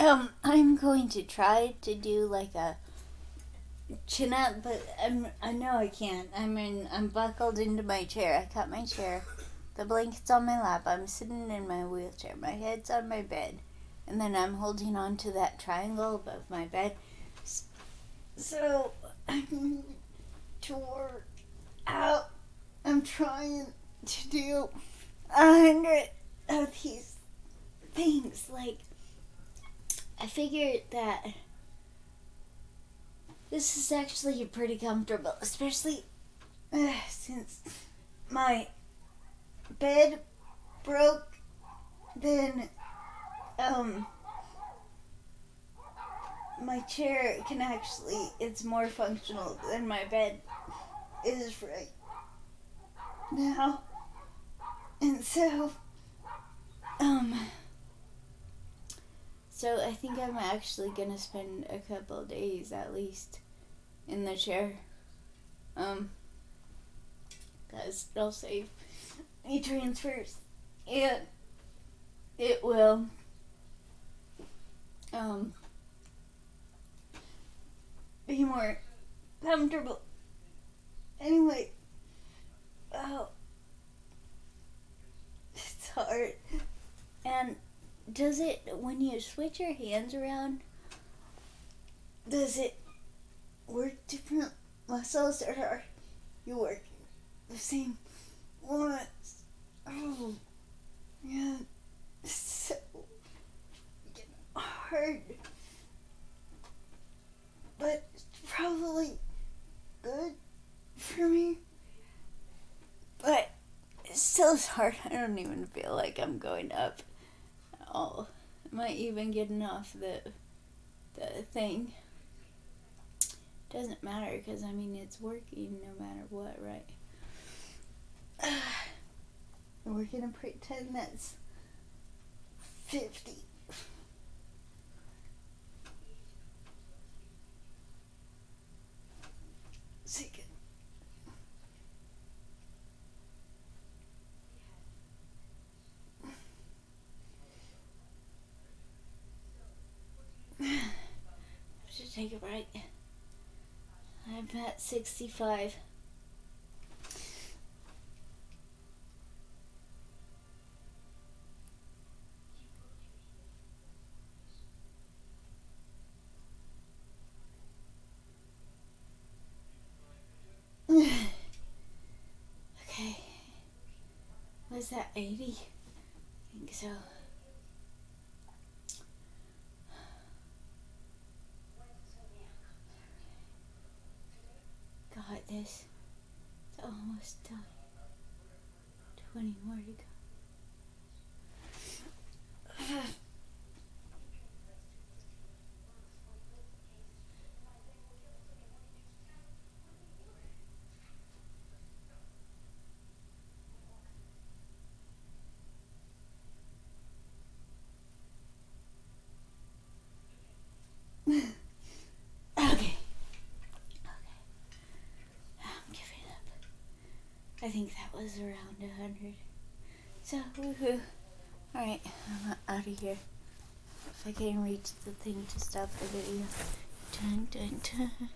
Um, I'm going to try to do like a chin up, but I'm I know I can't. I'm in I'm buckled into my chair. I cut my chair. The blanket's on my lap. I'm sitting in my wheelchair. My head's on my bed. And then I'm holding on to that triangle above my bed. So I'm to work out. I'm trying to do a hundred of these things. Like I figured that this is actually pretty comfortable, especially uh, since my bed broke. Then, um, my chair can actually, it's more functional than my bed is right now. And so, um, so I think I'm actually gonna spend a couple days at least in the chair. Um, cause it'll save any transfers and it will um be more comfortable. Anyway, oh, it's hard and does it when you switch your hands around does it work different muscles or are you working the same ones? Oh yeah so hard. But it's probably good for me. But it still is hard. I don't even feel like i'm going up all. I might even get enough the the thing. Doesn't matter because I mean it's working no matter what, right? We're gonna pretend that's fifty. Take a break. I'm at 65. okay. Was that 80? I think so. got this. It's almost done. 20 more to go. I think that was around a hundred. So, woohoo. Alright, I'm out of here. If I can reach the thing to stop the video. Dun dun dun.